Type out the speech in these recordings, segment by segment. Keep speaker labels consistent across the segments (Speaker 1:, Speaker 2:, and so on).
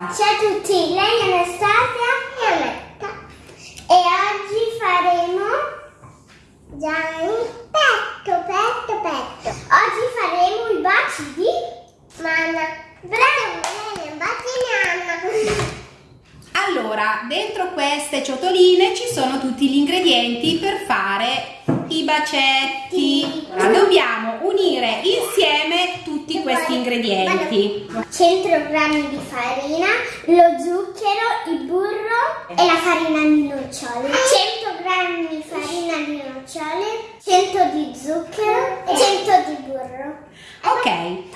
Speaker 1: Ciao a tutti, lei è Anastasia e Annetta e oggi faremo Gianni petto, petto, petto. Oggi faremo i baci di Manna. Bravo, baci di Anna.
Speaker 2: Allora, dentro queste ciotoline ci sono tutti gli ingredienti per fare i bacetti. Allora, dobbiamo unire insieme questi ingredienti.
Speaker 1: 100 g di farina, lo zucchero, il burro e la farina di nocciole. 100 g di farina di nocciole, 100 di zucchero e 100 di burro.
Speaker 2: Ok,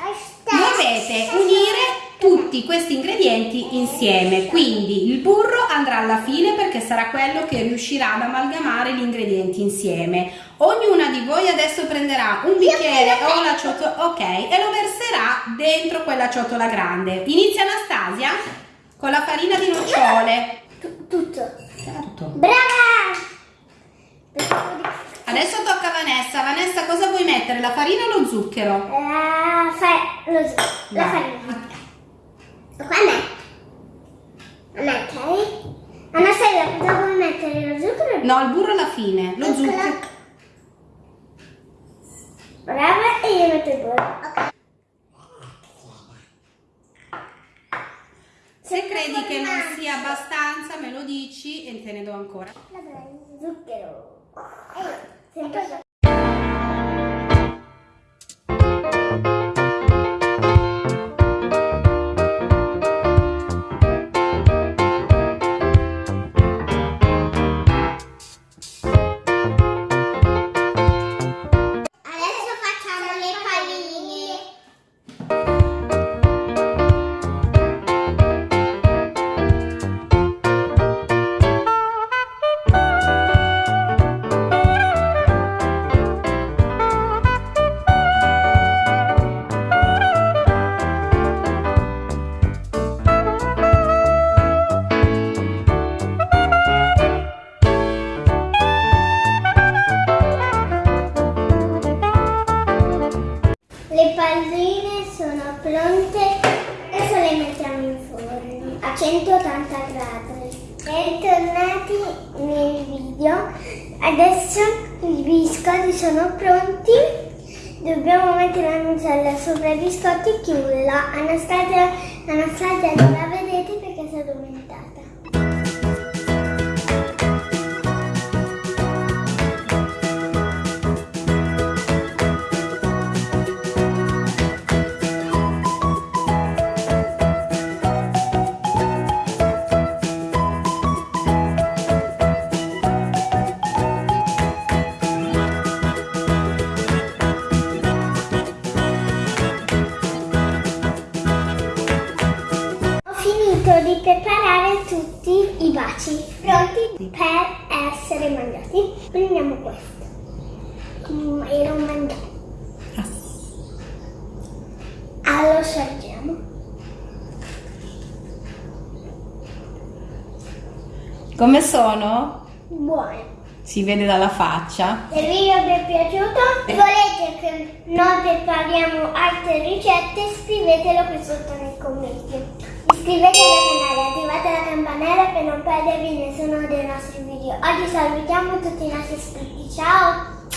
Speaker 2: tutti questi ingredienti insieme. Quindi il burro andrà alla fine perché sarà quello che riuscirà ad amalgamare gli ingredienti insieme. Ognuna di voi adesso prenderà un bicchiere o una ciotola. ok e lo verserà dentro quella ciotola grande. Inizia Anastasia con la farina di nocciole.
Speaker 1: Tutto.
Speaker 2: Certo
Speaker 1: brava!
Speaker 2: Adesso tocca a Vanessa. Vanessa cosa vuoi mettere? La farina o lo zucchero?
Speaker 1: la, fa lo zucchero la farina Qua a me. A me, ok? Anastasia, cosa vuoi mettere? Lo zucchero?
Speaker 2: No, il burro alla fine. Lo zucchero.
Speaker 1: Brava, e io metto il burro. Ok.
Speaker 2: Se credi che non sia abbastanza, me lo dici e te ne do ancora.
Speaker 1: Zucchero. E io, sempre palline sono pronte, adesso le mettiamo in forno a 180 gradi. Bentornati nel video, adesso i biscotti sono pronti, dobbiamo mettere la nutella sopra i biscotti e chiuderla. Anastasia, Anastasia non la vedete perché si è addormentata. Baci pronti per essere mangiati. Prendiamo questo mm, e lo mangiamo. Allora lo assaggiamo.
Speaker 2: Come sono?
Speaker 1: Buone.
Speaker 2: Si vede dalla faccia.
Speaker 1: Se il video vi è piaciuto e volete che noi prepariamo altre ricette, scrivetelo qui sotto nei commenti. Iscrivetevi al canale, attivate la campanella per non perdervi nessuno dei nostri video. Oggi salutiamo tutti i nostri iscritti. Ciao!